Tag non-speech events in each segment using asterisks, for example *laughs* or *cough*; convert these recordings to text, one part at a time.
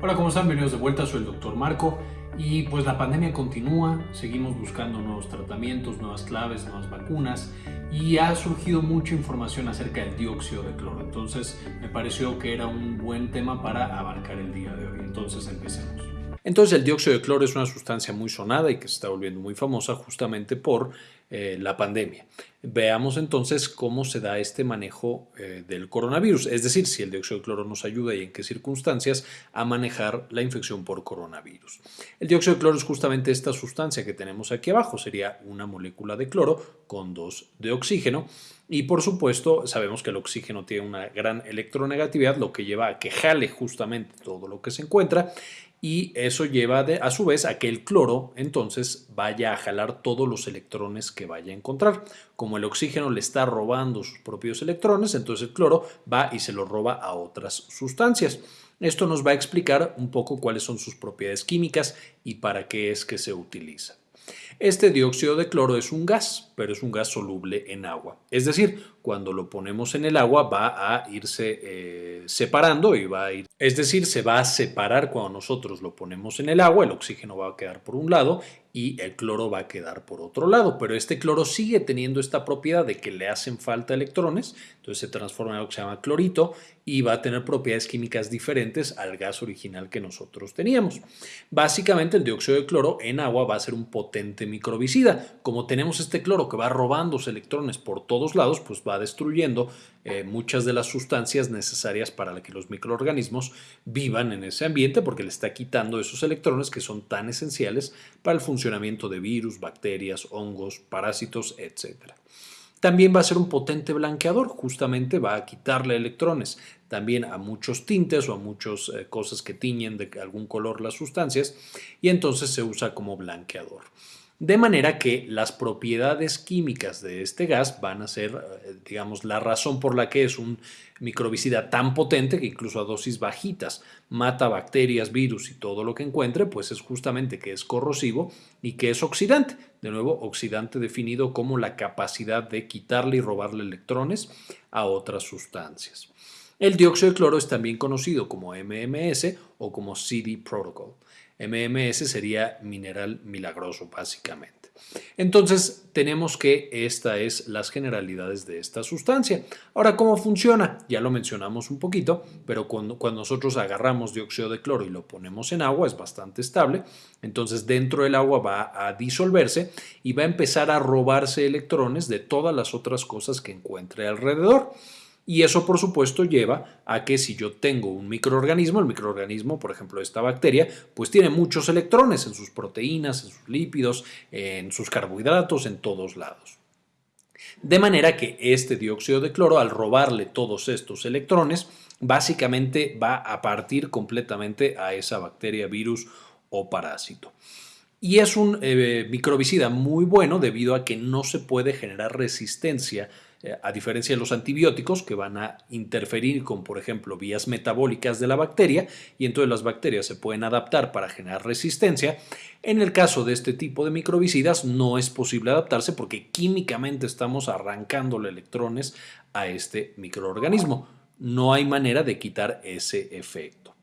Hola, ¿cómo están? Bienvenidos de vuelta, soy el doctor Marco y pues la pandemia continúa, seguimos buscando nuevos tratamientos, nuevas claves, nuevas vacunas y ha surgido mucha información acerca del dióxido de cloro, entonces me pareció que era un buen tema para abarcar el día de hoy, entonces empecemos. Entonces el dióxido de cloro es una sustancia muy sonada y que se está volviendo muy famosa justamente por eh, la pandemia. Veamos entonces cómo se da este manejo eh, del coronavirus, es decir, si el dióxido de cloro nos ayuda y en qué circunstancias a manejar la infección por coronavirus. El dióxido de cloro es justamente esta sustancia que tenemos aquí abajo, sería una molécula de cloro con dos de oxígeno y por supuesto sabemos que el oxígeno tiene una gran electronegatividad, lo que lleva a que jale justamente todo lo que se encuentra y eso lleva a su vez a que el cloro entonces vaya a jalar todos los electrones que vaya a encontrar. Como el oxígeno le está robando sus propios electrones, entonces el cloro va y se los roba a otras sustancias. Esto nos va a explicar un poco cuáles son sus propiedades químicas y para qué es que se utiliza. Este dióxido de cloro es un gas, pero es un gas soluble en agua. Es decir, cuando lo ponemos en el agua va a irse eh, separando y va a ir, es decir, se va a separar cuando nosotros lo ponemos en el agua, el oxígeno va a quedar por un lado y el cloro va a quedar por otro lado, pero este cloro sigue teniendo esta propiedad de que le hacen falta electrones, entonces se transforma en algo que se llama clorito y va a tener propiedades químicas diferentes al gas original que nosotros teníamos. Básicamente el dióxido de cloro en agua va a ser un potente microbicida. Como tenemos este cloro que va robando electrones por todos lados, pues va destruyendo eh, muchas de las sustancias necesarias para que los microorganismos vivan en ese ambiente porque le está quitando esos electrones que son tan esenciales para el funcionamiento de virus, bacterias, hongos, parásitos, etc. También va a ser un potente blanqueador, justamente va a quitarle electrones también a muchos tintes o a muchas eh, cosas que tiñen de algún color las sustancias y entonces se usa como blanqueador. De manera que las propiedades químicas de este gas van a ser, eh, digamos, la razón por la que es un microbicida tan potente que incluso a dosis bajitas mata bacterias, virus y todo lo que encuentre, pues es justamente que es corrosivo y que es oxidante. De nuevo, oxidante definido como la capacidad de quitarle y robarle electrones a otras sustancias. El dióxido de cloro es también conocido como MMS o como CD Protocol. MMS sería mineral milagroso básicamente. Entonces tenemos que esta es las generalidades de esta sustancia. Ahora, ¿cómo funciona? Ya lo mencionamos un poquito, pero cuando, cuando nosotros agarramos dióxido de cloro y lo ponemos en agua es bastante estable. Entonces dentro del agua va a disolverse y va a empezar a robarse electrones de todas las otras cosas que encuentre alrededor. Y eso, por supuesto, lleva a que si yo tengo un microorganismo, el microorganismo, por ejemplo, esta bacteria, pues tiene muchos electrones en sus proteínas, en sus lípidos, en sus carbohidratos, en todos lados. De manera que este dióxido de cloro, al robarle todos estos electrones, básicamente va a partir completamente a esa bacteria, virus o parásito. Y es un eh, microbicida muy bueno debido a que no se puede generar resistencia a diferencia de los antibióticos que van a interferir con, por ejemplo, vías metabólicas de la bacteria y entonces las bacterias se pueden adaptar para generar resistencia. En el caso de este tipo de microbicidas no es posible adaptarse porque químicamente estamos arrancándole electrones a este microorganismo. No hay manera de quitar ese efecto.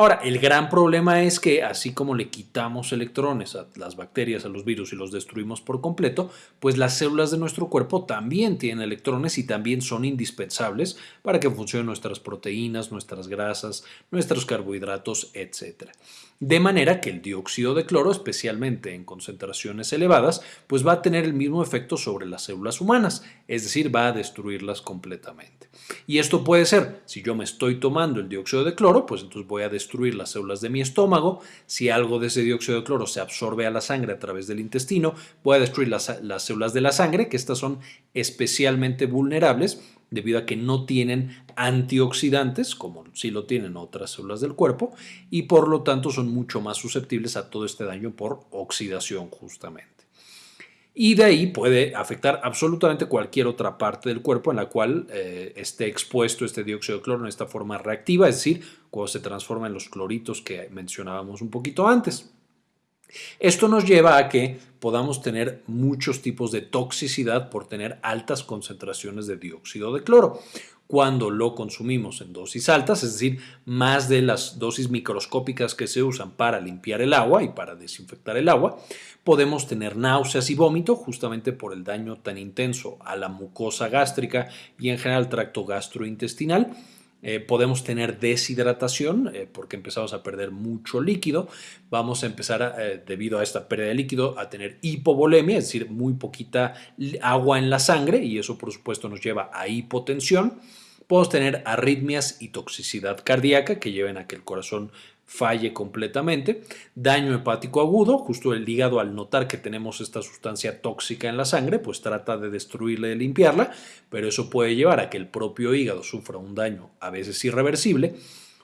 Ahora, el gran problema es que así como le quitamos electrones a las bacterias, a los virus y los destruimos por completo, pues las células de nuestro cuerpo también tienen electrones y también son indispensables para que funcionen nuestras proteínas, nuestras grasas, nuestros carbohidratos, etc. De manera que el dióxido de cloro, especialmente en concentraciones elevadas, pues va a tener el mismo efecto sobre las células humanas, es decir, va a destruirlas completamente. Y esto puede ser, si yo me estoy tomando el dióxido de cloro, pues entonces voy a destruir las células de mi estómago, si algo de ese dióxido de cloro se absorbe a la sangre a través del intestino, a destruir las, las células de la sangre, que estas son especialmente vulnerables debido a que no tienen antioxidantes, como sí lo tienen otras células del cuerpo, y por lo tanto son mucho más susceptibles a todo este daño por oxidación justamente. Y de ahí puede afectar absolutamente cualquier otra parte del cuerpo en la cual eh, esté expuesto este dióxido de cloro en esta forma reactiva, es decir, cuando se transforma en los cloritos que mencionábamos un poquito antes. Esto nos lleva a que podamos tener muchos tipos de toxicidad por tener altas concentraciones de dióxido de cloro. Cuando lo consumimos en dosis altas, es decir, más de las dosis microscópicas que se usan para limpiar el agua y para desinfectar el agua, podemos tener náuseas y vómito justamente por el daño tan intenso a la mucosa gástrica y en general al tracto gastrointestinal. Eh, podemos tener deshidratación eh, porque empezamos a perder mucho líquido. Vamos a empezar, eh, debido a esta pérdida de líquido, a tener hipovolemia, es decir, muy poquita agua en la sangre y eso por supuesto nos lleva a hipotensión. Podemos tener arritmias y toxicidad cardíaca que lleven a que el corazón falle completamente. Daño hepático agudo, justo el hígado al notar que tenemos esta sustancia tóxica en la sangre, pues trata de destruirla y limpiarla, pero eso puede llevar a que el propio hígado sufra un daño a veces irreversible.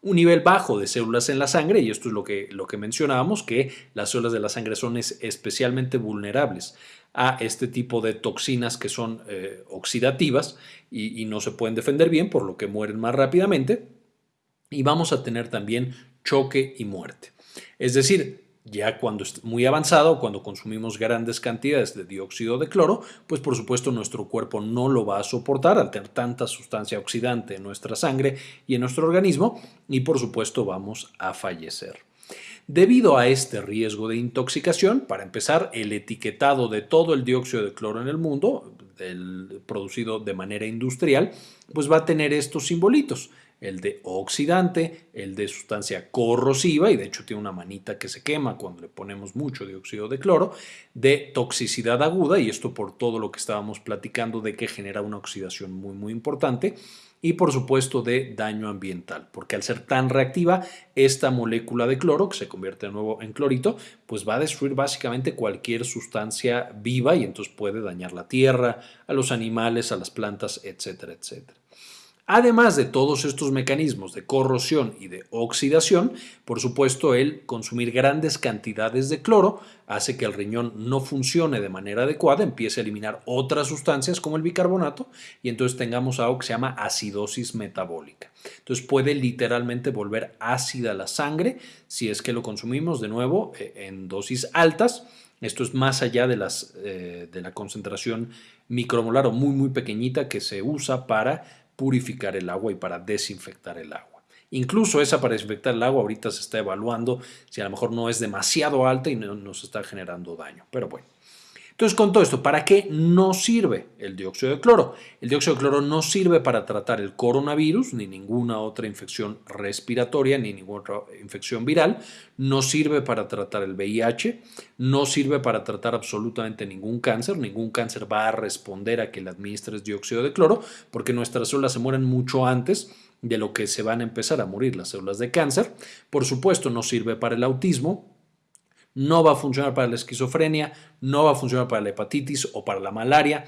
Un nivel bajo de células en la sangre, y esto es lo que, lo que mencionábamos, que las células de la sangre son especialmente vulnerables a este tipo de toxinas que son eh, oxidativas y, y no se pueden defender bien, por lo que mueren más rápidamente. Y vamos a tener también choque y muerte. Es decir, ya cuando es muy avanzado, cuando consumimos grandes cantidades de dióxido de cloro, pues por supuesto nuestro cuerpo no lo va a soportar al tener tanta sustancia oxidante en nuestra sangre y en nuestro organismo y por supuesto vamos a fallecer. Debido a este riesgo de intoxicación, para empezar, el etiquetado de todo el dióxido de cloro en el mundo, producido de manera industrial, pues va a tener estos simbolitos el de oxidante, el de sustancia corrosiva, y de hecho tiene una manita que se quema cuando le ponemos mucho dióxido de cloro, de toxicidad aguda, y esto por todo lo que estábamos platicando de que genera una oxidación muy muy importante, y por supuesto de daño ambiental, porque al ser tan reactiva, esta molécula de cloro, que se convierte de nuevo en clorito, pues va a destruir básicamente cualquier sustancia viva y entonces puede dañar la tierra, a los animales, a las plantas, etcétera, etcétera. Además de todos estos mecanismos de corrosión y de oxidación, por supuesto el consumir grandes cantidades de cloro hace que el riñón no funcione de manera adecuada, empiece a eliminar otras sustancias como el bicarbonato y entonces tengamos algo que se llama acidosis metabólica. Entonces puede literalmente volver ácida la sangre si es que lo consumimos de nuevo eh, en dosis altas. Esto es más allá de, las, eh, de la concentración micromolar o muy muy pequeñita que se usa para purificar el agua y para desinfectar el agua. Incluso esa para desinfectar el agua ahorita se está evaluando si a lo mejor no es demasiado alta y no nos está generando daño. Pero bueno. Entonces, con todo esto, ¿para qué no sirve el dióxido de cloro? El dióxido de cloro no sirve para tratar el coronavirus, ni ninguna otra infección respiratoria, ni ninguna otra infección viral. No sirve para tratar el VIH. No sirve para tratar absolutamente ningún cáncer. Ningún cáncer va a responder a que le administres dióxido de cloro, porque nuestras células se mueren mucho antes de lo que se van a empezar a morir las células de cáncer. Por supuesto, no sirve para el autismo, no va a funcionar para la esquizofrenia, no va a funcionar para la hepatitis o para la malaria.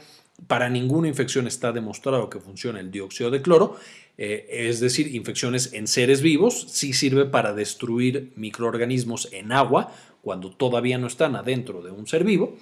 Para ninguna infección está demostrado que funciona el dióxido de cloro, eh, es decir, infecciones en seres vivos, sí sirve para destruir microorganismos en agua cuando todavía no están adentro de un ser vivo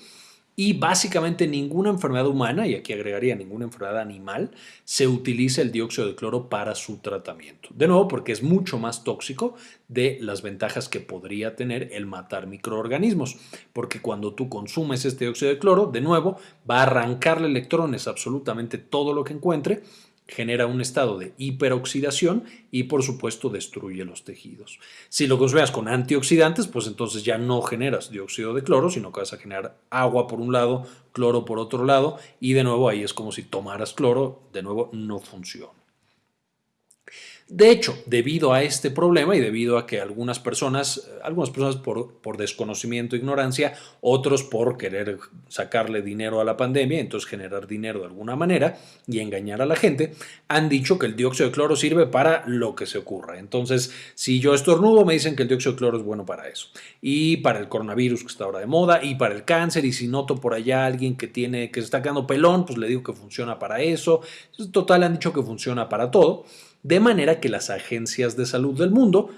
y básicamente ninguna enfermedad humana, y aquí agregaría ninguna enfermedad animal, se utiliza el dióxido de cloro para su tratamiento. De nuevo, porque es mucho más tóxico de las ventajas que podría tener el matar microorganismos, porque cuando tú consumes este dióxido de cloro, de nuevo, va a arrancarle electrones absolutamente todo lo que encuentre genera un estado de hiperoxidación y por supuesto destruye los tejidos. Si lo consumes con antioxidantes, pues entonces ya no generas dióxido de cloro, sino que vas a generar agua por un lado, cloro por otro lado y de nuevo ahí es como si tomaras cloro, de nuevo no funciona. De hecho, debido a este problema y debido a que algunas personas, algunas personas por, por desconocimiento e ignorancia, otros por querer sacarle dinero a la pandemia, entonces generar dinero de alguna manera y engañar a la gente, han dicho que el dióxido de cloro sirve para lo que se ocurra. Entonces, si yo estornudo, me dicen que el dióxido de cloro es bueno para eso. Y para el coronavirus que está ahora de moda, y para el cáncer, y si noto por allá a alguien que tiene, que se está quedando pelón, pues le digo que funciona para eso. Total, han dicho que funciona para todo de manera que las agencias de salud del mundo,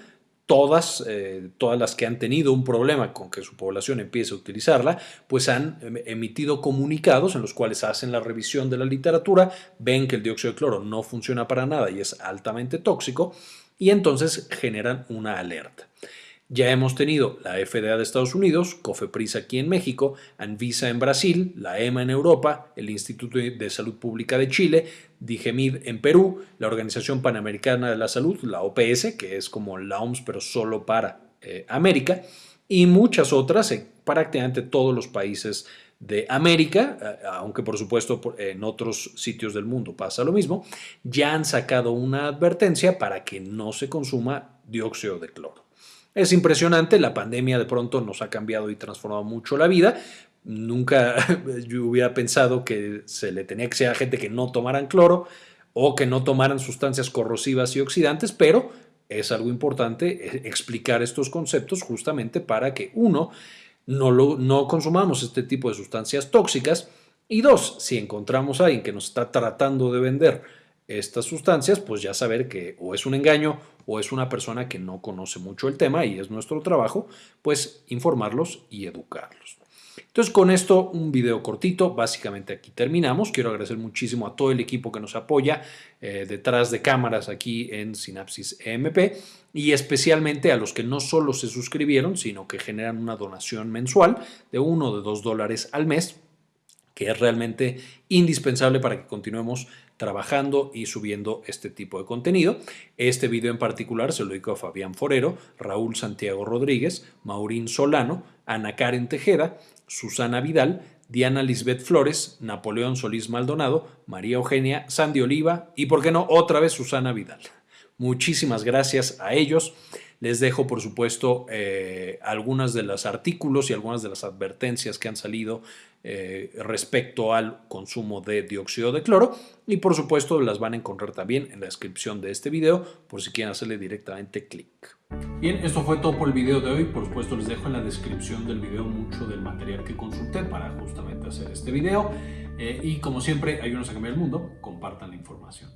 todas, eh, todas las que han tenido un problema con que su población empiece a utilizarla, pues han em, emitido comunicados en los cuales hacen la revisión de la literatura, ven que el dióxido de cloro no funciona para nada y es altamente tóxico, y entonces generan una alerta. Ya hemos tenido la FDA de Estados Unidos, COFEPRIS aquí en México, Anvisa en Brasil, la EMA en Europa, el Instituto de Salud Pública de Chile, DIGEMID en Perú, la Organización Panamericana de la Salud, la OPS, que es como la OMS pero solo para eh, América, y muchas otras en prácticamente todos los países de América, eh, aunque por supuesto en otros sitios del mundo pasa lo mismo, ya han sacado una advertencia para que no se consuma dióxido de cloro. Es impresionante, la pandemia de pronto nos ha cambiado y transformado mucho la vida. Nunca *laughs* yo hubiera pensado que se le tenía que ser a gente que no tomaran cloro o que no tomaran sustancias corrosivas y oxidantes, pero es algo importante eh, explicar estos conceptos justamente para que uno, no, lo, no consumamos este tipo de sustancias tóxicas y dos, si encontramos a alguien que nos está tratando de vender estas sustancias, pues ya saber que o es un engaño o es una persona que no conoce mucho el tema y es nuestro trabajo, pues informarlos y educarlos. Entonces con esto un video cortito, básicamente aquí terminamos. Quiero agradecer muchísimo a todo el equipo que nos apoya eh, detrás de cámaras aquí en Synapsis EMP y especialmente a los que no solo se suscribieron, sino que generan una donación mensual de uno o de dos dólares al mes que es realmente indispensable para que continuemos trabajando y subiendo este tipo de contenido. Este video en particular se lo dedico a Fabián Forero, Raúl Santiago Rodríguez, Maurín Solano, Ana Karen Tejeda, Susana Vidal, Diana Lisbeth Flores, Napoleón Solís Maldonado, María Eugenia, Sandy Oliva y, por qué no, otra vez Susana Vidal. Muchísimas gracias a ellos. Les dejo, por supuesto, eh, algunas de los artículos y algunas de las advertencias que han salido eh, respecto al consumo de dióxido de cloro y, por supuesto, las van a encontrar también en la descripción de este video por si quieren hacerle directamente clic. Bien, esto fue todo por el video de hoy. Por supuesto, les dejo en la descripción del video mucho del material que consulté para justamente hacer este video. Eh, y como siempre, ayúdenos a cambiar el mundo. Compartan la información.